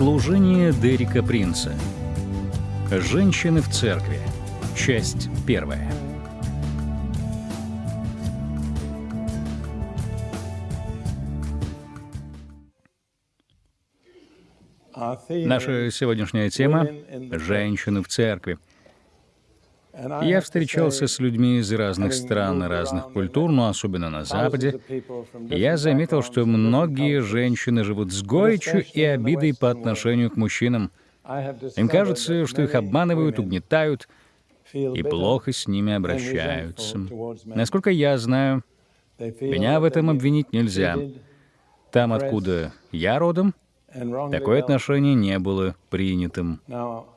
Служение Дерека Принца. Женщины в церкви. Часть первая. Наша сегодняшняя тема — «Женщины в церкви». Я встречался с людьми из разных стран и разных культур, но особенно на Западе. Я заметил, что многие женщины живут с горечью и обидой по отношению к мужчинам. Им кажется, что их обманывают, угнетают и плохо с ними обращаются. Насколько я знаю, меня в этом обвинить нельзя. Там, откуда я родом, Такое отношение не было принятым.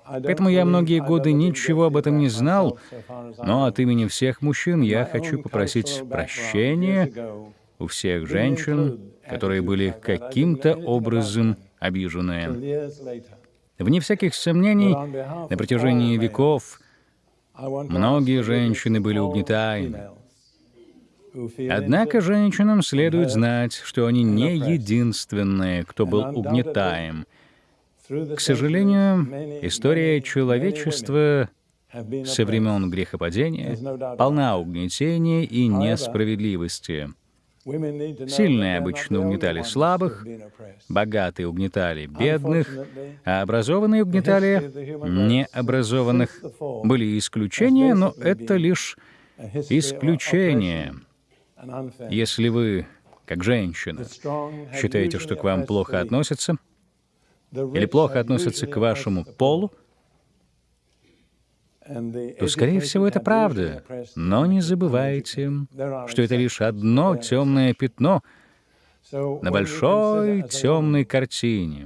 Поэтому я многие годы ничего об этом не знал, но от имени всех мужчин я хочу попросить прощения у всех женщин, которые были каким-то образом обижены. Вне всяких сомнений, на протяжении веков многие женщины были угнетаемы. Однако женщинам следует знать, что они не единственные, кто был угнетаем. К сожалению, история человечества со времен грехопадения полна угнетения и несправедливости. Сильные обычно угнетали слабых, богатые угнетали бедных, а образованные угнетали необразованных. Были исключения, но это лишь исключения. Если вы, как женщина, считаете, что к вам плохо относятся, или плохо относятся к вашему полу, то, скорее всего, это правда. Но не забывайте, что это лишь одно темное пятно на большой темной картине.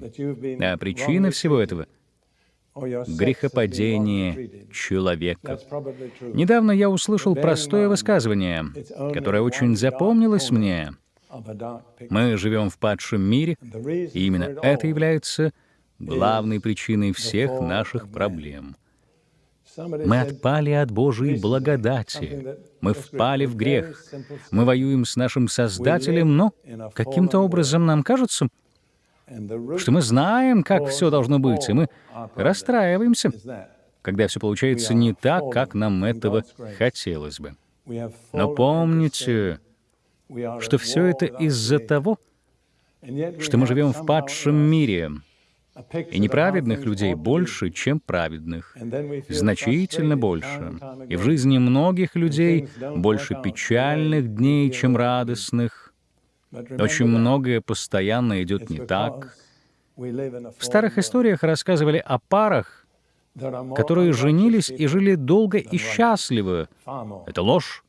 А причина всего этого грехопадение человека. Недавно я услышал простое высказывание, которое очень запомнилось мне. Мы живем в падшем мире, и именно это является главной причиной всех наших проблем. Мы отпали от Божьей благодати. Мы впали в грех. Мы воюем с нашим Создателем, но каким-то образом нам кажется, что мы знаем, как все должно быть, и мы расстраиваемся, когда все получается не так, как нам этого хотелось бы. Но помните, что все это из-за того, что мы живем в падшем мире, и неправедных людей больше, чем праведных, значительно больше. И в жизни многих людей больше печальных дней, чем радостных, очень многое постоянно идет не так. В старых историях рассказывали о парах, которые женились и жили долго и счастливо. Это ложь.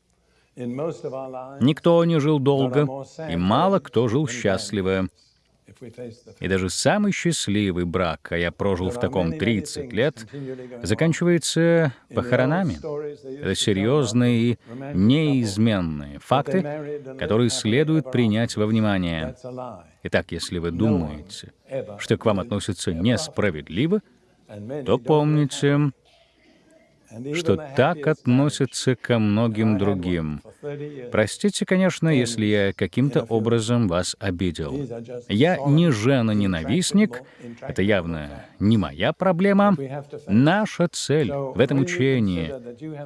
Никто не жил долго, и мало кто жил счастливо. И даже самый счастливый брак, а я прожил в таком 30 лет, заканчивается похоронами. Это серьезные и неизменные факты, которые следует принять во внимание. Итак, если вы думаете, что к вам относятся несправедливо, то помните, что так относятся ко многим другим. Простите, конечно, если я каким-то образом вас обидел. Я не жена-ненавистник, это явно не моя проблема. Наша цель в этом учении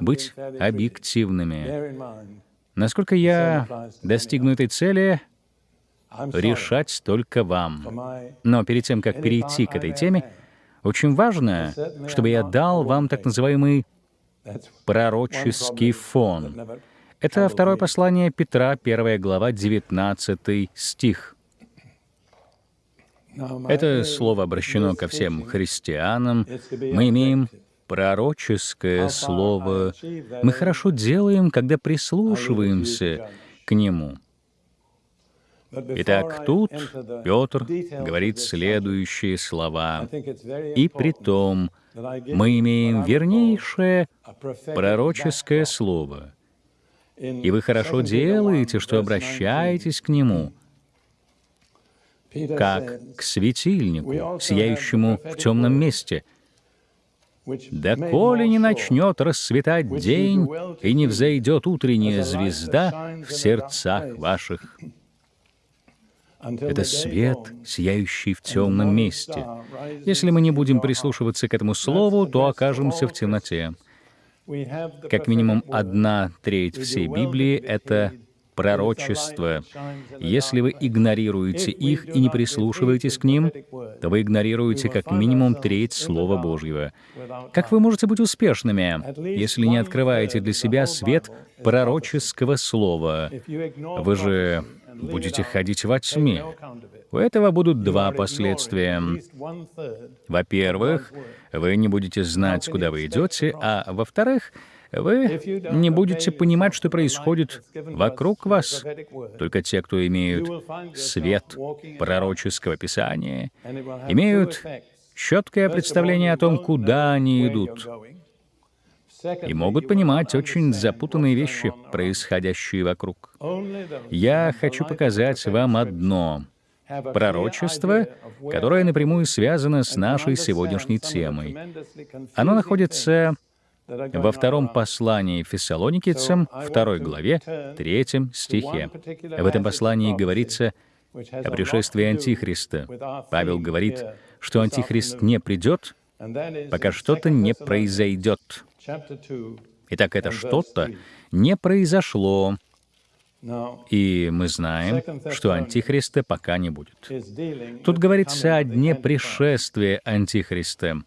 — быть объективными. Насколько я достигну этой цели, решать только вам. Но перед тем, как перейти к этой теме, очень важно, чтобы я дал вам так называемый пророческий фон. Это второе послание Петра, 1 глава, 19 стих. Это слово обращено ко всем христианам. Мы имеем пророческое слово. Мы хорошо делаем, когда прислушиваемся к нему. Итак, тут Петр говорит следующие слова. «И при том, мы имеем вернейшее пророческое слово, и вы хорошо делаете, что обращаетесь к нему, как к светильнику, сияющему в темном месте, доколе не начнет расцветать день и не взойдет утренняя звезда в сердцах ваших. Это свет, сияющий в темном месте. Если мы не будем прислушиваться к этому слову, то окажемся в темноте. Как минимум одна треть всей Библии — это пророчества. Если вы игнорируете их и не прислушиваетесь к ним, то вы игнорируете как минимум треть Слова Божьего. Как вы можете быть успешными, если не открываете для себя свет пророческого слова? Вы же будете ходить во тьме. У этого будут два последствия. Во-первых, вы не будете знать, куда вы идете, а во-вторых, вы не будете понимать, что происходит вокруг вас. Только те, кто имеют свет пророческого писания, имеют четкое представление о том, куда они идут, и могут понимать очень запутанные вещи, происходящие вокруг. Я хочу показать вам одно — пророчество, которое напрямую связано с нашей сегодняшней темой. Оно находится во втором послании Фессалоникийцам, второй главе, третьем стихе. В этом послании говорится о пришествии Антихриста. Павел говорит, что Антихрист не придет, пока что-то не произойдет. Итак, это что-то не произошло, и мы знаем, что Антихриста пока не будет. Тут говорится о дне пришествия Антихриста.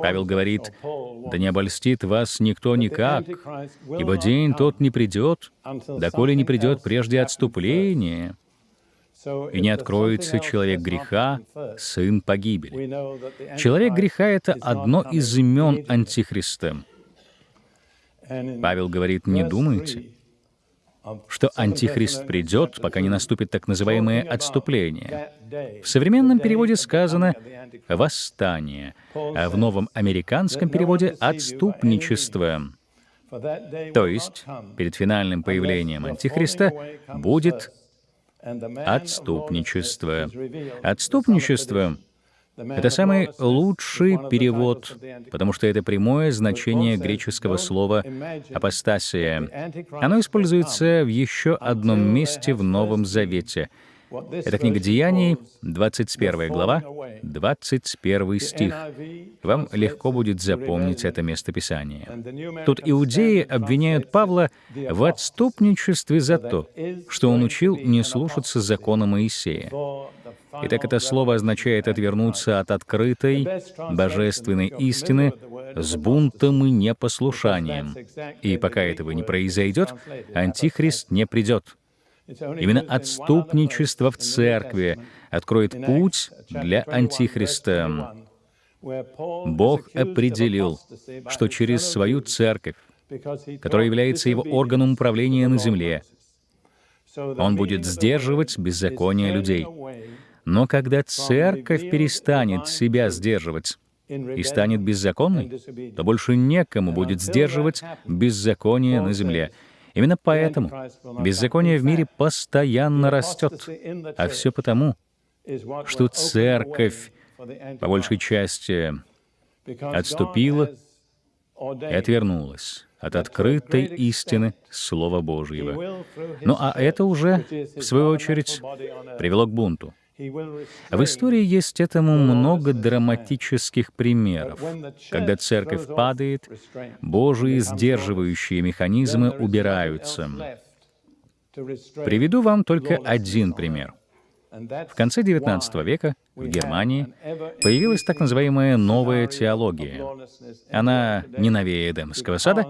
Павел говорит, «Да не обольстит вас никто никак, ибо день тот не придет, доколе не придет прежде отступления, и не откроется человек греха, сын погибели». Человек греха — это одно из имен Антихриста. Павел говорит, «Не думайте, что Антихрист придет, пока не наступит так называемое отступление. В современном переводе сказано «восстание», а в новом американском переводе «отступничество». То есть перед финальным появлением Антихриста будет отступничество. Отступничество это самый лучший перевод, потому что это прямое значение греческого слова «апостасия». Оно используется в еще одном месте в Новом Завете. Это книга Деяний, 21 глава, 21 стих. Вам легко будет запомнить это местописание. Тут иудеи обвиняют Павла в отступничестве за то, что он учил не слушаться закона Моисея. Итак, это слово означает отвернуться от открытой, божественной истины с бунтом и непослушанием. И пока этого не произойдет, Антихрист не придет. Именно отступничество в церкви откроет путь для Антихриста. Бог определил, что через свою церковь, которая является его органом управления на земле, он будет сдерживать беззаконие людей. Но когда церковь перестанет себя сдерживать и станет беззаконной, то больше некому будет сдерживать беззаконие на земле. Именно поэтому беззаконие в мире постоянно растет, а все потому, что церковь по большей части отступила и отвернулась от открытой истины Слова Божьего. Ну а это уже, в свою очередь, привело к бунту. В истории есть этому много драматических примеров. Когда церковь падает, Божьи сдерживающие механизмы убираются. Приведу вам только один пример. В конце XIX века в Германии появилась так называемая новая теология. Она не новее Эдемского сада,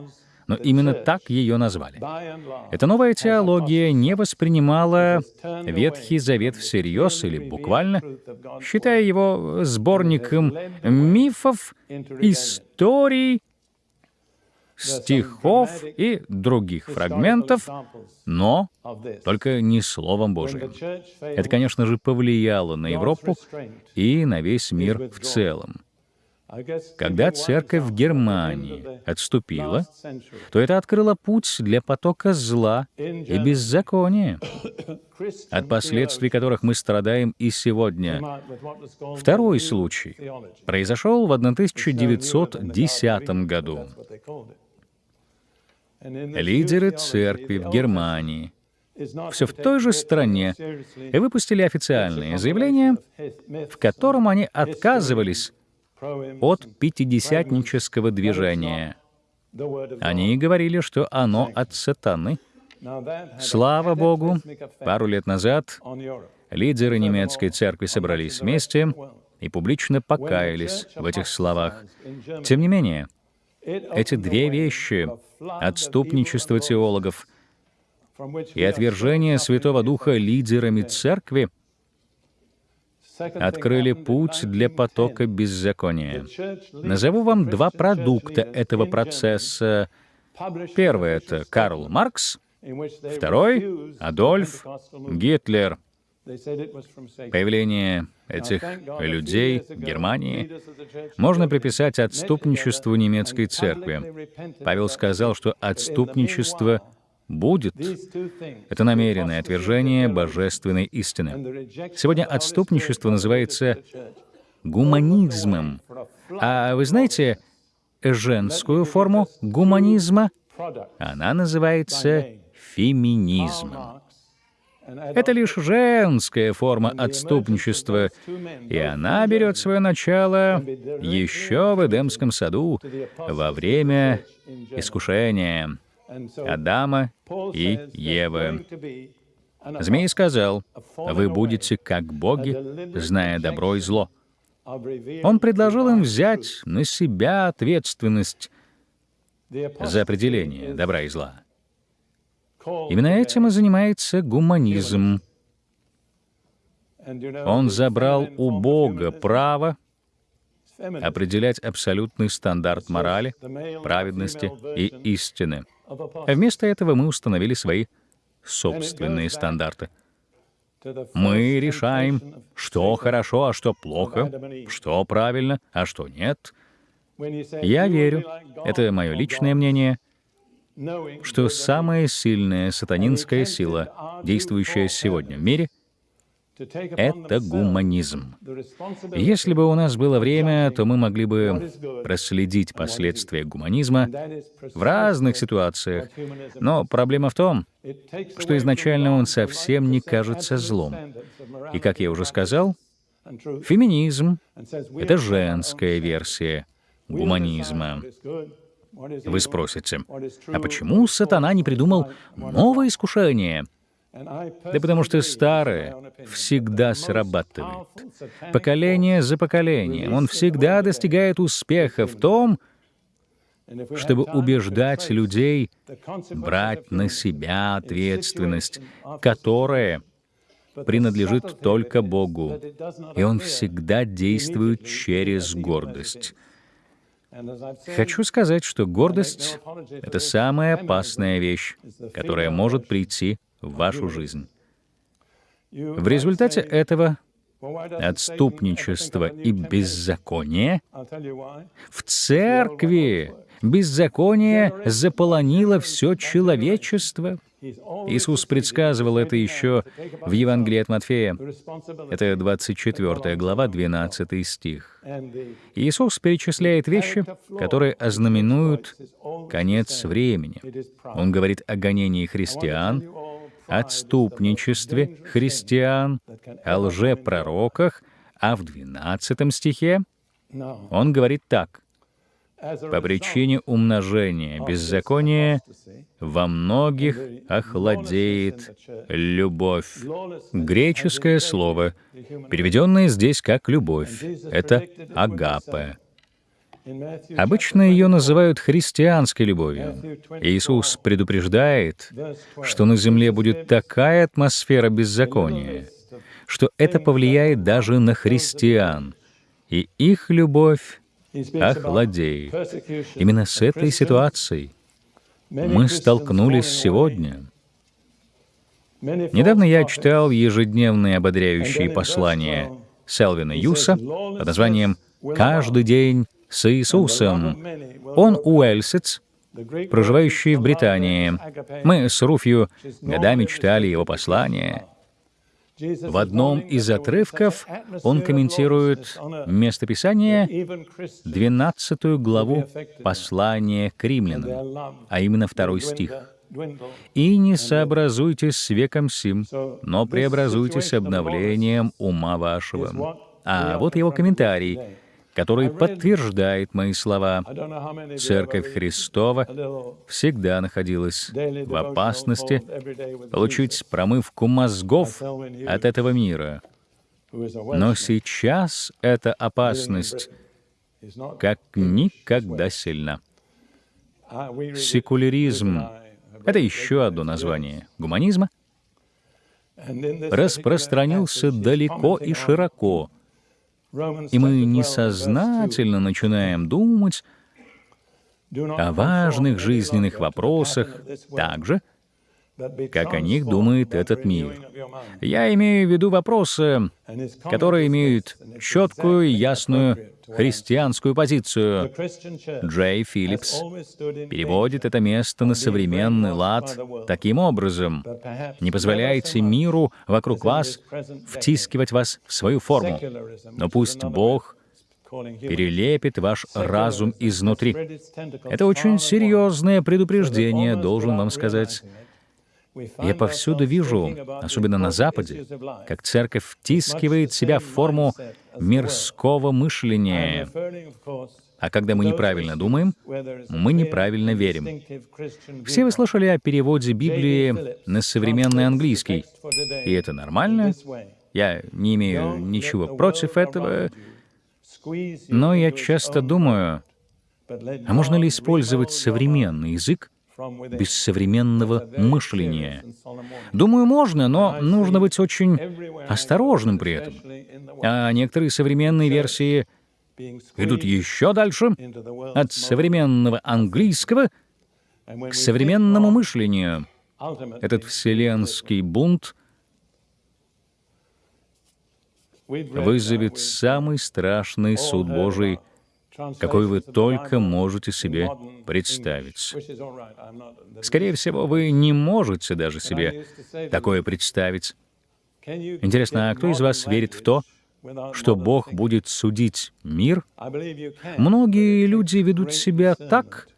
но именно так ее назвали. Эта новая теология не воспринимала Ветхий Завет всерьез или буквально, считая его сборником мифов, историй, стихов и других фрагментов, но только не Словом Божиим. Это, конечно же, повлияло на Европу и на весь мир в целом. Когда церковь в Германии отступила, то это открыло путь для потока зла и беззакония, от последствий которых мы страдаем и сегодня. Второй случай произошел в 1910 году. Лидеры церкви в Германии все в той же стране выпустили официальное заявление, в котором они отказывались от пятидесятнического движения. Они говорили, что оно от сатаны. Слава Богу, пару лет назад лидеры немецкой церкви собрались вместе и публично покаялись в этих словах. Тем не менее, эти две вещи — отступничество теологов и отвержение Святого Духа лидерами церкви — открыли путь для потока беззакония. Назову вам два продукта этого процесса. Первый — это Карл Маркс, второй — Адольф Гитлер. Появление этих людей в Германии можно приписать отступничеству немецкой церкви. Павел сказал, что отступничество будет. Это намеренное отвержение божественной истины. Сегодня отступничество называется гуманизмом. А вы знаете женскую форму гуманизма? Она называется феминизмом. Это лишь женская форма отступничества, и она берет свое начало еще в Эдемском саду во время искушения. Адама и Евы. Змей сказал, «Вы будете как боги, зная добро и зло». Он предложил им взять на себя ответственность за определение добра и зла. Именно этим и занимается гуманизм. Он забрал у Бога право определять абсолютный стандарт морали, праведности и истины. Вместо этого мы установили свои собственные стандарты. Мы решаем, что хорошо, а что плохо, что правильно, а что нет. Я верю, это мое личное мнение, что самая сильная сатанинская сила, действующая сегодня в мире — это гуманизм. Если бы у нас было время, то мы могли бы проследить последствия гуманизма в разных ситуациях. Но проблема в том, что изначально он совсем не кажется злом. И, как я уже сказал, феминизм — это женская версия гуманизма. Вы спросите, а почему сатана не придумал новое искушение — да потому что старое всегда срабатывает. Поколение за поколением. Он всегда достигает успеха в том, чтобы убеждать людей брать на себя ответственность, которая принадлежит только Богу. И Он всегда действует через гордость. Хочу сказать, что гордость — это самая опасная вещь, которая может прийти в вашу жизнь. В результате этого отступничества и беззакония в церкви беззаконие заполонило все человечество. Иисус предсказывал это еще в Евангелии от Матфея. Это 24 глава, 12 стих. Иисус перечисляет вещи, которые ознаменуют конец времени. Он говорит о гонении христиан, отступничестве христиан, о лжепророках, а в 12 стихе он говорит так. «По причине умножения беззакония во многих охладеет любовь». Греческое слово, переведенное здесь как «любовь», — это «агапе». Обычно ее называют христианской любовью. Иисус предупреждает, что на земле будет такая атмосфера беззакония, что это повлияет даже на христиан, и их любовь охладеет. Именно с этой ситуацией мы столкнулись сегодня. Недавно я читал ежедневные ободряющие послания Селвина Юса под названием «Каждый день с Иисусом. Он уэльсец, проживающий в Британии. Мы с Руфью годами читали его послания. В одном из отрывков он комментирует местописание, 12 главу послания к римлянам, а именно второй стих. И не сообразуйтесь с веком сим, но преобразуйтесь обновлением ума вашего. А вот его комментарий, который подтверждает мои слова. Церковь Христова всегда находилась в опасности получить промывку мозгов от этого мира. Но сейчас эта опасность как никогда сильна. Секуляризм — это еще одно название гуманизма — распространился далеко и широко, и мы несознательно начинаем думать о важных жизненных вопросах так же, как о них думает этот мир. Я имею в виду вопросы, которые имеют четкую ясную христианскую позицию. Джей Филлипс переводит это место на современный лад таким образом. Не позволяйте миру вокруг вас втискивать вас в свою форму, но пусть Бог перелепит ваш разум изнутри. Это очень серьезное предупреждение, должен вам сказать. Я повсюду вижу, особенно на Западе, как церковь втискивает себя в форму мирского мышления. А когда мы неправильно думаем, мы неправильно верим. Все вы слышали о переводе Библии на современный английский. И это нормально. Я не имею ничего против этого. Но я часто думаю, а можно ли использовать современный язык без современного мышления. Думаю, можно, но нужно быть очень осторожным при этом. А некоторые современные версии идут еще дальше, от современного английского к современному мышлению. Этот вселенский бунт вызовет самый страшный суд Божий — какой вы только можете себе представить. Скорее всего, вы не можете даже себе такое представить. Интересно, а кто из вас верит в то, что Бог будет судить мир? Многие люди ведут себя так,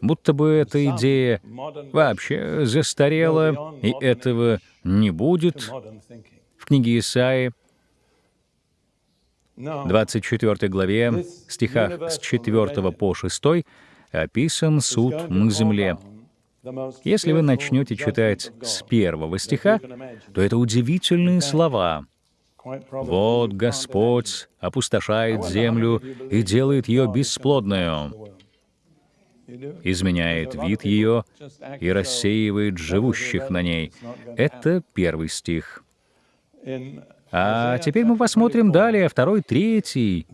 будто бы эта идея вообще застарела, и этого не будет. В книге Исаии 24 главе, стихах с 4 по 6, описан суд на земле. Если вы начнете читать с первого стиха, то это удивительные слова. «Вот Господь опустошает землю и делает ее бесплодную, изменяет вид ее и рассеивает живущих на ней». Это первый стих. А теперь мы посмотрим далее, второй, третий.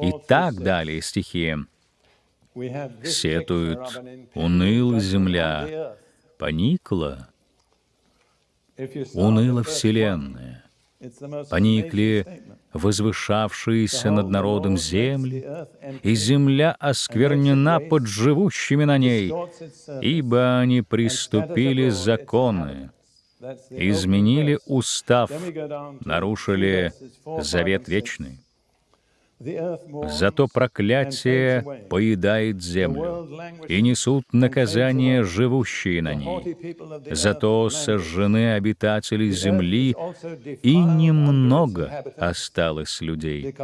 И так далее стихи. Сетует, уныла земля, поникла, уныла вселенная, поникли возвышавшиеся над народом земли, и земля осквернена под живущими на ней, ибо они приступили законы, изменили устав, нарушили завет вечный. Зато проклятие поедает землю, и несут наказание живущие на ней. Зато сожжены обитатели земли, и немного осталось людей.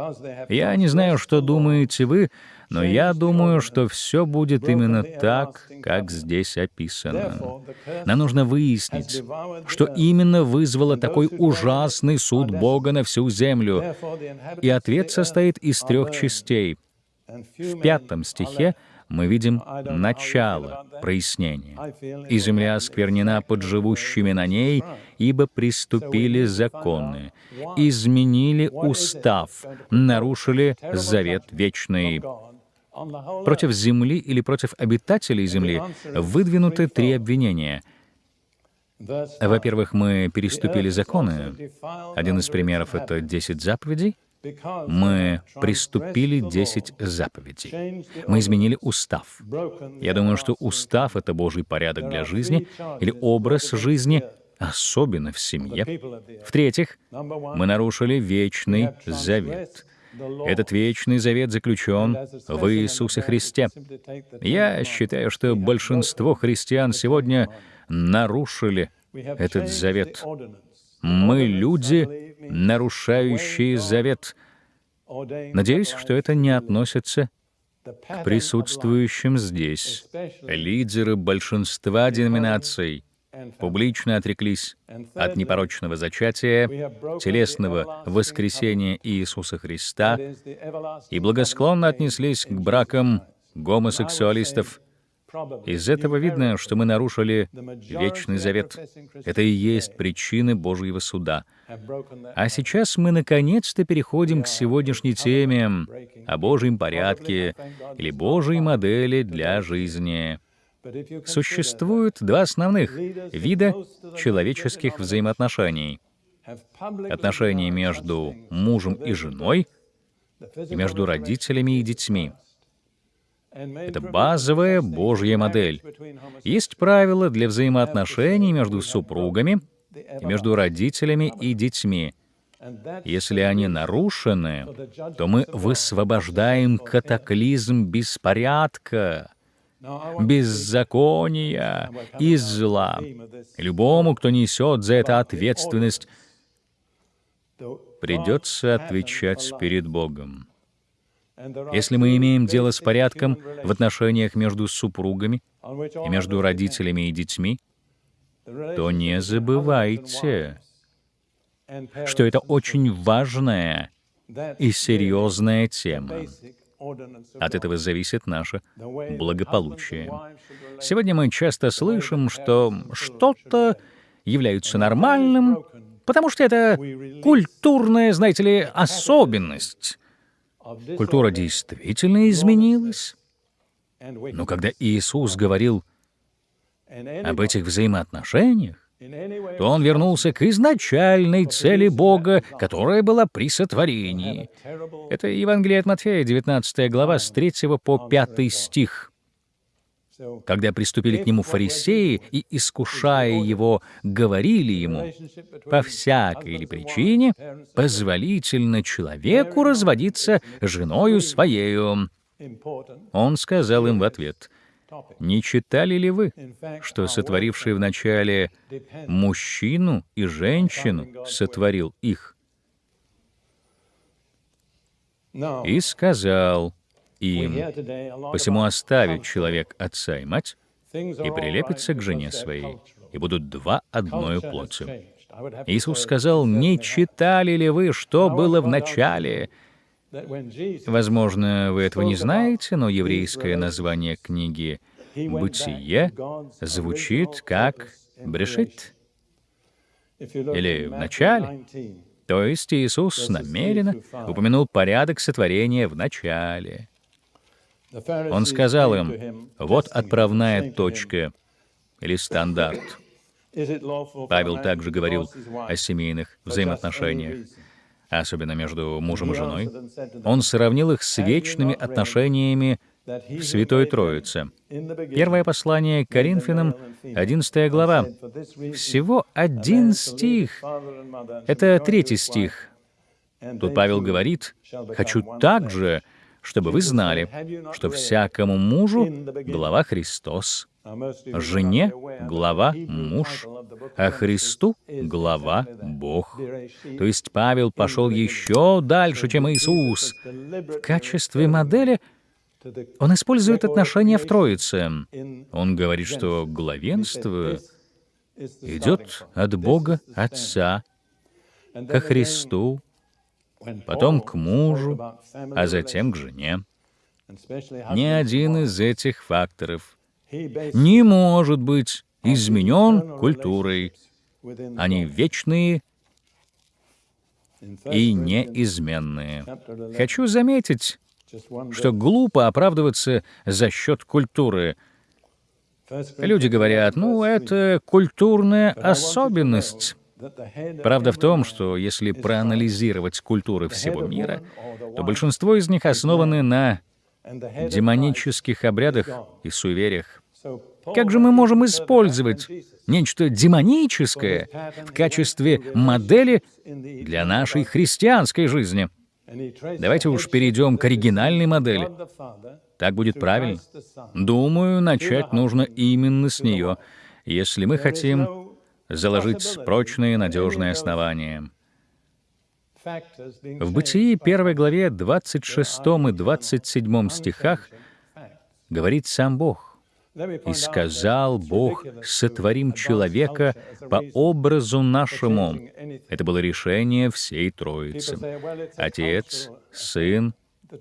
Я не знаю, что думаете вы, но я думаю, что все будет именно так, как здесь описано. Нам нужно выяснить, что именно вызвало такой ужасный суд Бога на всю землю. И ответ состоит из трех частей. В пятом стихе мы видим начало прояснения. «И земля осквернена под живущими на ней, ибо приступили законы, изменили устав, нарушили завет вечный». Против Земли или против обитателей Земли выдвинуты три обвинения. Во-первых, мы переступили законы. Один из примеров — это 10 заповедей. Мы приступили 10 заповедей. Мы изменили устав. Я думаю, что устав — это Божий порядок для жизни или образ жизни, особенно в семье. В-третьих, мы нарушили вечный завет — Этот вечный завет заключен в Иисусе Христе. Я считаю, что большинство христиан сегодня нарушили этот завет. Мы люди, нарушающие завет. Надеюсь, что это не относится к присутствующим здесь. Лидеры большинства деноминаций публично отреклись от непорочного зачатия, телесного воскресения Иисуса Христа и благосклонно отнеслись к бракам гомосексуалистов из этого видно, что мы нарушили вечный завет. Это и есть причины Божьего суда. А сейчас мы наконец-то переходим к сегодняшней теме о Божьем порядке или Божьей модели для жизни. Существует два основных вида человеческих взаимоотношений. Отношения между мужем и женой и между родителями и детьми — это базовая Божья модель. Есть правила для взаимоотношений между супругами, между родителями и детьми. Если они нарушены, то мы высвобождаем катаклизм беспорядка, беззакония и зла. Любому, кто несет за это ответственность, придется отвечать перед Богом. Если мы имеем дело с порядком в отношениях между супругами и между родителями и детьми, то не забывайте, что это очень важная и серьезная тема. От этого зависит наше благополучие. Сегодня мы часто слышим, что что-то является нормальным, потому что это культурная, знаете ли, особенность. Культура действительно изменилась. Но когда Иисус говорил об этих взаимоотношениях, то он вернулся к изначальной цели Бога, которая была при сотворении. Это Евангелие от Матфея, 19 глава, с 3 по 5 стих. Когда приступили к нему фарисеи и, искушая его, говорили ему, «По всякой или причине позволительно человеку разводиться женою своею». Он сказал им в ответ, «Не читали ли вы, что сотворивший вначале мужчину и женщину сотворил их?» И сказал, им. Посему оставит человек отца и мать и прилепится к жене своей, и будут два одною плотью. Иисус сказал, «Не читали ли вы, что было в начале?» Возможно, вы этого не знаете, но еврейское название книги «Бытие» звучит как «Брешит» или «В начале». То есть Иисус намеренно упомянул порядок сотворения в начале. Он сказал им, вот отправная точка или стандарт. Павел также говорил о семейных взаимоотношениях, особенно между мужем и женой. Он сравнил их с вечными отношениями в Святой Троице. Первое послание к Коринфянам, 11 глава. Всего один стих. Это третий стих. Тут Павел говорит, «Хочу также, чтобы вы знали, что всякому мужу глава Христос, жене глава муж, а Христу глава Бог. То есть Павел пошел еще дальше, чем Иисус. В качестве модели он использует отношения в Троице. Он говорит, что главенство идет от Бога Отца ко Христу потом к мужу, а затем к жене. Ни один из этих факторов не может быть изменен культурой. Они вечные и неизменные. Хочу заметить, что глупо оправдываться за счет культуры. Люди говорят, ну, это культурная особенность. Правда в том, что если проанализировать культуры всего мира, то большинство из них основаны на демонических обрядах и суевериях. Как же мы можем использовать нечто демоническое в качестве модели для нашей христианской жизни? Давайте уж перейдем к оригинальной модели. Так будет правильно. Думаю, начать нужно именно с нее, если мы хотим заложить прочные, надежные основания. В Бытии 1 главе 26 и 27 стихах говорит сам Бог. «И сказал Бог, сотворим человека по образу нашему». Это было решение всей Троицы. Отец, Сын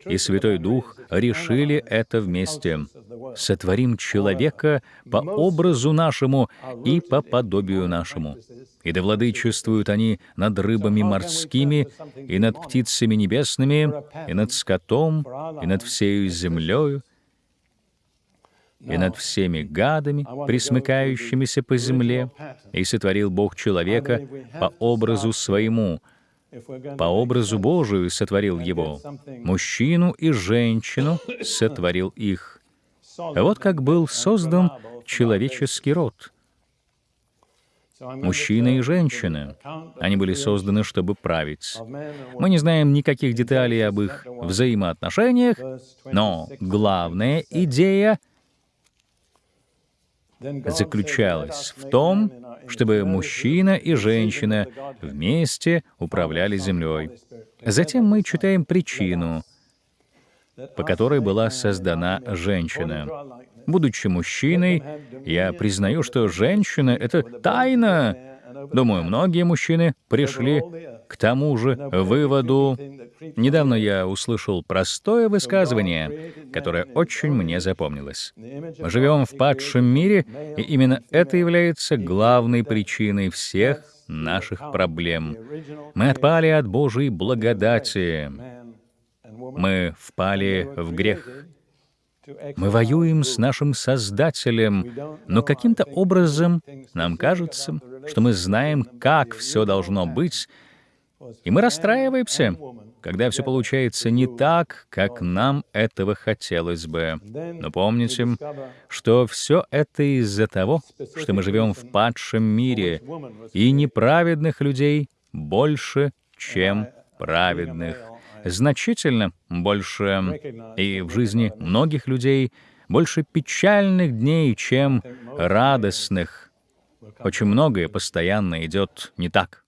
и Святой Дух решили это вместе. «Сотворим человека по образу нашему и по подобию нашему». И да владычествуют они над рыбами морскими, и над птицами небесными, и над скотом, и над всею землею, и над всеми гадами, присмыкающимися по земле, и сотворил Бог человека по образу своему, по образу Божию сотворил его, мужчину и женщину сотворил их. Вот как был создан человеческий род. Мужчина и женщина. Они были созданы, чтобы править. Мы не знаем никаких деталей об их взаимоотношениях, но главная идея — заключалась в том, чтобы мужчина и женщина вместе управляли землей. Затем мы читаем причину, по которой была создана женщина. Будучи мужчиной, я признаю, что женщина — это тайна. Думаю, многие мужчины пришли к тому же выводу. Недавно я услышал простое высказывание, которое очень мне запомнилось. Мы живем в падшем мире, и именно это является главной причиной всех наших проблем. Мы отпали от Божьей благодати. Мы впали в грех. Мы воюем с нашим Создателем, но каким-то образом нам кажется, что мы знаем, как все должно быть, и мы расстраиваемся, когда все получается не так, как нам этого хотелось бы. Но помните, что все это из-за того, что мы живем в падшем мире, и неправедных людей больше, чем праведных. Значительно больше. И в жизни многих людей больше печальных дней, чем радостных. Очень многое постоянно идет не так.